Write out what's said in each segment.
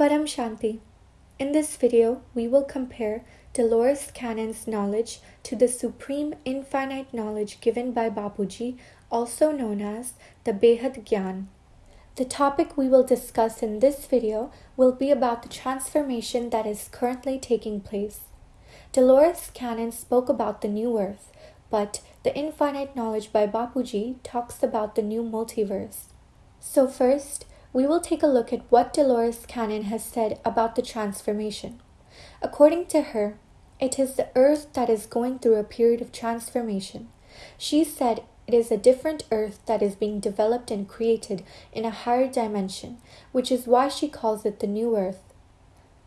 Param Shanti. In this video, we will compare Dolores Cannon's knowledge to the supreme infinite knowledge given by Bapuji, also known as the Behad Gyan. The topic we will discuss in this video will be about the transformation that is currently taking place. Dolores Cannon spoke about the new earth, but the infinite knowledge by Bapuji talks about the new multiverse. So, first, we will take a look at what Dolores Cannon has said about the transformation. According to her, it is the earth that is going through a period of transformation. She said it is a different earth that is being developed and created in a higher dimension, which is why she calls it the new earth.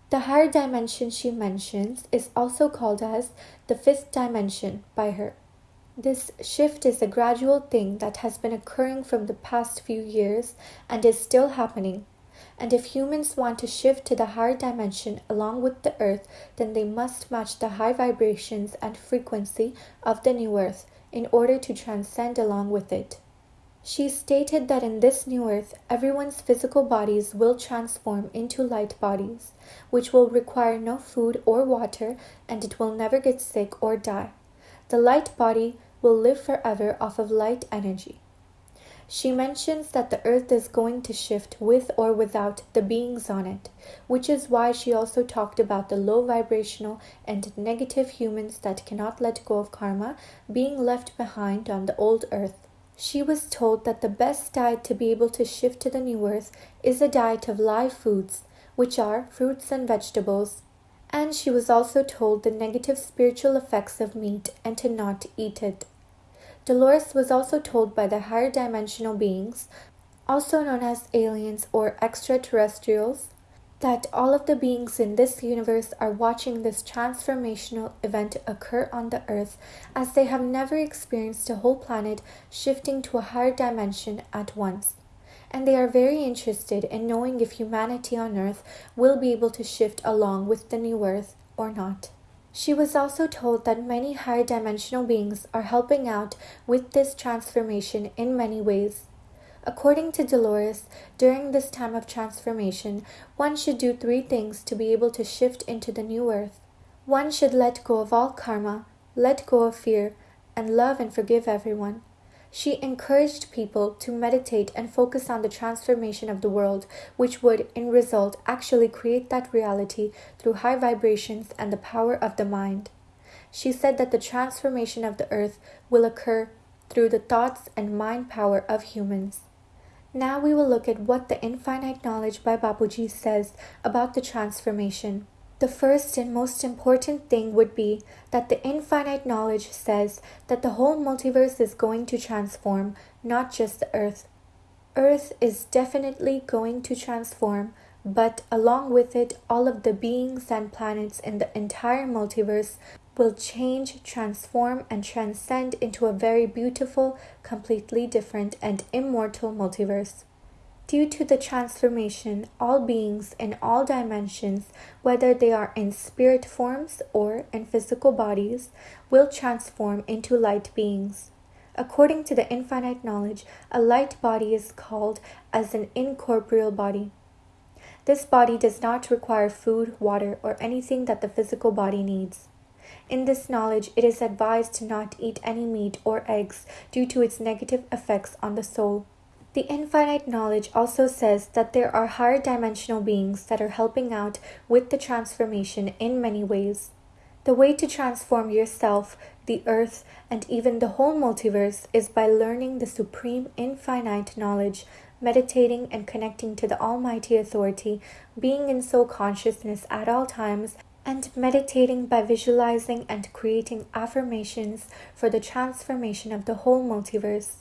The higher dimension she mentions is also called as the fifth dimension by her. This shift is a gradual thing that has been occurring from the past few years and is still happening. And if humans want to shift to the higher dimension along with the earth, then they must match the high vibrations and frequency of the new earth in order to transcend along with it. She stated that in this new earth, everyone's physical bodies will transform into light bodies, which will require no food or water and it will never get sick or die. The light body will live forever off of light energy. She mentions that the earth is going to shift with or without the beings on it, which is why she also talked about the low vibrational and negative humans that cannot let go of karma being left behind on the old earth. She was told that the best diet to be able to shift to the new earth is a diet of live foods, which are fruits and vegetables, and she was also told the negative spiritual effects of meat and to not eat it. Dolores was also told by the higher dimensional beings, also known as aliens or extraterrestrials, that all of the beings in this universe are watching this transformational event occur on the earth as they have never experienced a whole planet shifting to a higher dimension at once and they are very interested in knowing if humanity on Earth will be able to shift along with the new Earth or not. She was also told that many higher dimensional beings are helping out with this transformation in many ways. According to Dolores, during this time of transformation, one should do three things to be able to shift into the new earth. One should let go of all karma, let go of fear, and love and forgive everyone. She encouraged people to meditate and focus on the transformation of the world, which would, in result, actually create that reality through high vibrations and the power of the mind. She said that the transformation of the earth will occur through the thoughts and mind power of humans. Now we will look at what the infinite knowledge by Bapuji says about the transformation. The first and most important thing would be that the infinite knowledge says that the whole multiverse is going to transform, not just the Earth. Earth is definitely going to transform, but along with it, all of the beings and planets in the entire multiverse will change, transform, and transcend into a very beautiful, completely different, and immortal multiverse. Due to the transformation, all beings in all dimensions, whether they are in spirit forms or in physical bodies, will transform into light beings. According to the infinite knowledge, a light body is called as an incorporeal body. This body does not require food, water, or anything that the physical body needs. In this knowledge, it is advised to not eat any meat or eggs due to its negative effects on the soul. The infinite knowledge also says that there are higher dimensional beings that are helping out with the transformation in many ways. The way to transform yourself, the earth, and even the whole multiverse is by learning the supreme infinite knowledge, meditating and connecting to the Almighty Authority, being in soul consciousness at all times, and meditating by visualizing and creating affirmations for the transformation of the whole multiverse.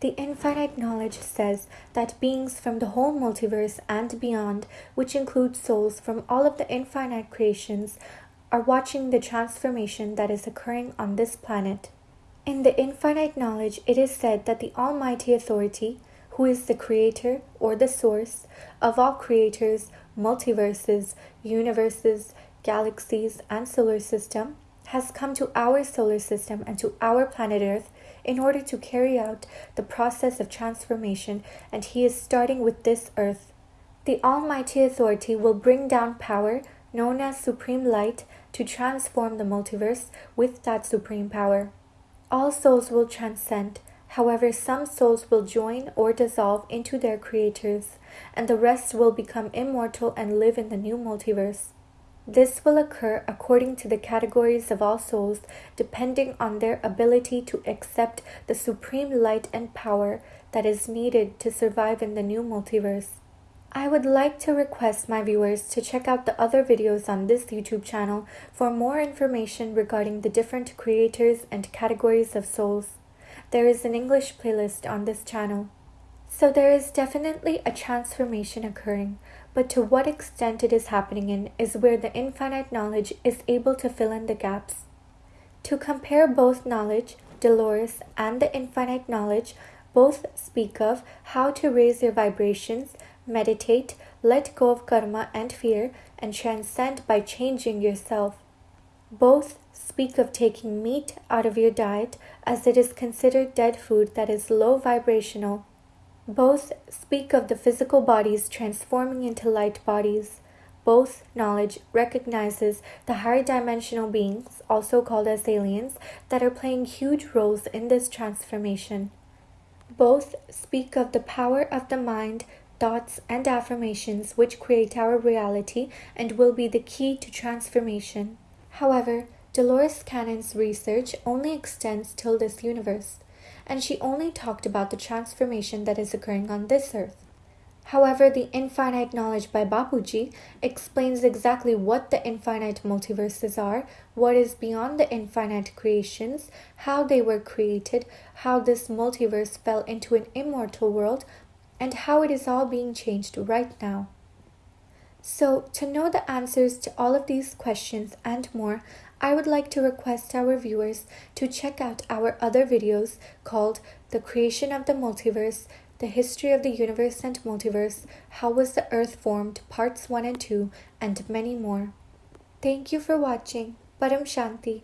The infinite knowledge says that beings from the whole multiverse and beyond, which includes souls from all of the infinite creations, are watching the transformation that is occurring on this planet. In the infinite knowledge, it is said that the Almighty Authority, who is the creator or the source of all creators, multiverses, universes, galaxies, and solar system, has come to our solar system and to our planet Earth in order to carry out the process of transformation, and he is starting with this earth. The Almighty Authority will bring down power, known as Supreme Light, to transform the multiverse with that supreme power. All souls will transcend. However, some souls will join or dissolve into their creators, and the rest will become immortal and live in the new multiverse. This will occur according to the categories of all souls, depending on their ability to accept the supreme light and power that is needed to survive in the new multiverse. I would like to request my viewers to check out the other videos on this YouTube channel for more information regarding the different creators and categories of souls. There is an English playlist on this channel. So there is definitely a transformation occurring, but to what extent it is happening in is where the infinite knowledge is able to fill in the gaps. To compare both knowledge, Dolores, and the infinite knowledge, both speak of how to raise your vibrations meditate, let go of karma and fear, and transcend by changing yourself. Both speak of taking meat out of your diet as it is considered dead food that is low vibrational. Both speak of the physical bodies transforming into light bodies. Both knowledge recognizes the higher dimensional beings, also called as aliens, that are playing huge roles in this transformation. Both speak of the power of the mind thoughts, and affirmations which create our reality and will be the key to transformation. However, Dolores Cannon's research only extends till this universe, and she only talked about the transformation that is occurring on this earth. However, the infinite knowledge by Bapuji explains exactly what the infinite multiverses are, what is beyond the infinite creations, how they were created, how this multiverse fell into an immortal world, and how it is all being changed right now. So, to know the answers to all of these questions and more, I would like to request our viewers to check out our other videos called The Creation of the Multiverse, The History of the Universe and Multiverse, How Was the Earth Formed, Parts 1 and 2, and many more. Thank you for watching. Param Shanti.